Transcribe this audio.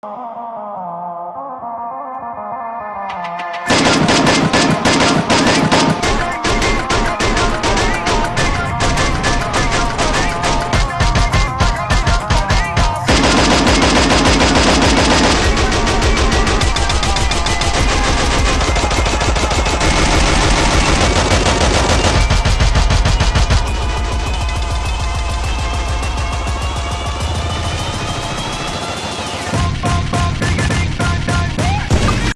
啊